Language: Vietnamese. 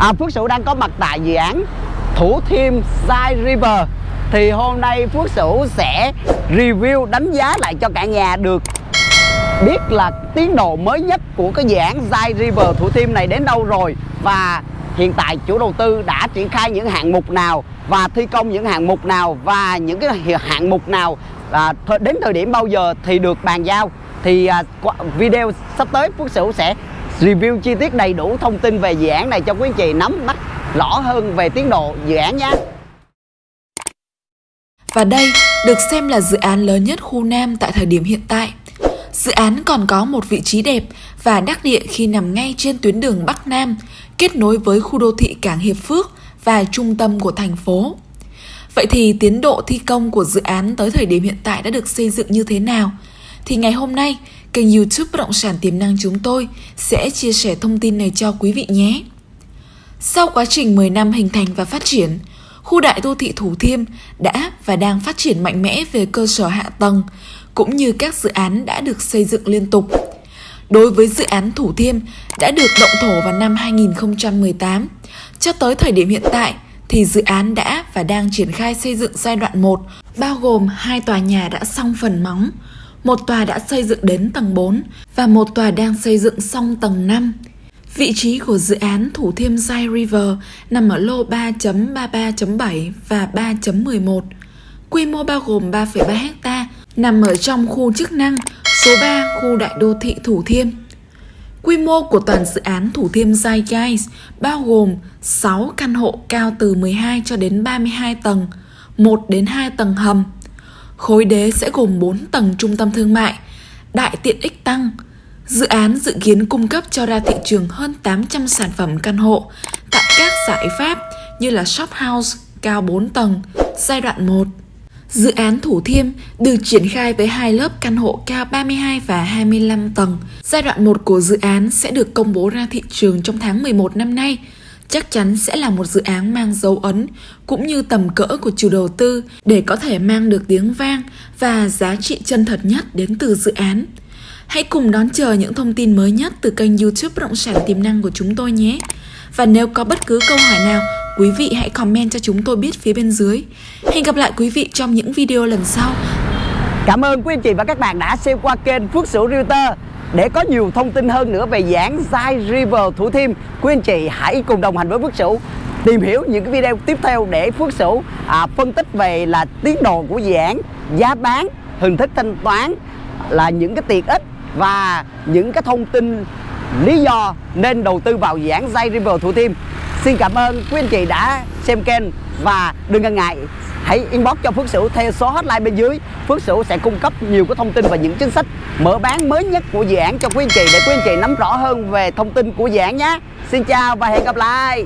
à, Phước Sửu đang có mặt tại dự án Thủ Thiêm Side River. Thì hôm nay Phước Sửu sẽ review đánh giá lại cho cả nhà được biết là tiến độ mới nhất của cái dự án Side River Thủ Thiêm này đến đâu rồi. Và hiện tại chủ đầu tư đã triển khai những hạng mục nào và thi công những hạng mục nào và những cái hạng mục nào. À, đến thời điểm bao giờ thì được bàn giao. Thì à, video sắp tới Phước Sửu sẽ review chi tiết đầy đủ thông tin về dự án này cho quý anh chị nắm bắt rõ hơn về tiến độ dự án nhé. Và đây được xem là dự án lớn nhất khu Nam tại thời điểm hiện tại. Dự án còn có một vị trí đẹp và đắc địa khi nằm ngay trên tuyến đường Bắc Nam, kết nối với khu đô thị Cảng Hiệp Phước và trung tâm của thành phố. Vậy thì tiến độ thi công của dự án tới thời điểm hiện tại đã được xây dựng như thế nào? Thì ngày hôm nay, kênh youtube Bất động sản tiềm năng chúng tôi sẽ chia sẻ thông tin này cho quý vị nhé. Sau quá trình 10 năm hình thành và phát triển, khu đại đô thị Thủ Thiêm đã và đang phát triển mạnh mẽ về cơ sở hạ tầng, cũng như các dự án đã được xây dựng liên tục. Đối với dự án Thủ Thiêm đã được động thổ vào năm 2018, cho tới thời điểm hiện tại thì dự án đã và đang triển khai xây dựng giai đoạn 1, bao gồm hai tòa nhà đã xong phần móng, một tòa đã xây dựng đến tầng 4 và một tòa đang xây dựng xong tầng 5. Vị trí của dự án Thủ Thiêm Sai River nằm ở lô 3.33.7 và 3.11. Quy mô bao gồm 3,3 ha, nằm ở trong khu chức năng số 3 khu đại đô thị Thủ Thiêm. Quy mô của toàn dự án Thủ Thiêm Sai Guys bao gồm 6 căn hộ cao từ 12 cho đến 32 tầng, 1 đến 2 tầng hầm, Khối đế sẽ gồm 4 tầng trung tâm thương mại, đại tiện ích tăng. Dự án dự kiến cung cấp cho ra thị trường hơn 800 sản phẩm căn hộ tại các giải pháp như là shop house cao 4 tầng, giai đoạn 1. Dự án Thủ Thiêm được triển khai với hai lớp căn hộ cao 32 và 25 tầng. Giai đoạn 1 của dự án sẽ được công bố ra thị trường trong tháng 11 năm nay chắc chắn sẽ là một dự án mang dấu ấn cũng như tầm cỡ của chủ đầu tư để có thể mang được tiếng vang và giá trị chân thật nhất đến từ dự án. Hãy cùng đón chờ những thông tin mới nhất từ kênh youtube Bất động sản tiềm năng của chúng tôi nhé. Và nếu có bất cứ câu hỏi nào, quý vị hãy comment cho chúng tôi biết phía bên dưới. Hẹn gặp lại quý vị trong những video lần sau. Cảm ơn quý anh chị và các bạn đã xem qua kênh Phước Sửu Realtor. Để có nhiều thông tin hơn nữa về dự án Zai River Thủ Thiêm, quý anh chị hãy cùng đồng hành với Phước Sửu tìm hiểu những cái video tiếp theo để Phước Sửu à, phân tích về là tiến độ của dự án, giá bán, hình thức thanh toán là những cái tiện ích và những cái thông tin lý do nên đầu tư vào dự án Zai River Thủ Thiêm. Xin cảm ơn quý anh chị đã xem kênh và đừng ngần ngại hãy inbox cho Phước Sửu theo số hotline bên dưới. Phước Sửu sẽ cung cấp nhiều cái thông tin và những chính sách mở bán mới nhất của dự án cho quý anh chị để quý anh chị nắm rõ hơn về thông tin của dự án nhé. Xin chào và hẹn gặp lại!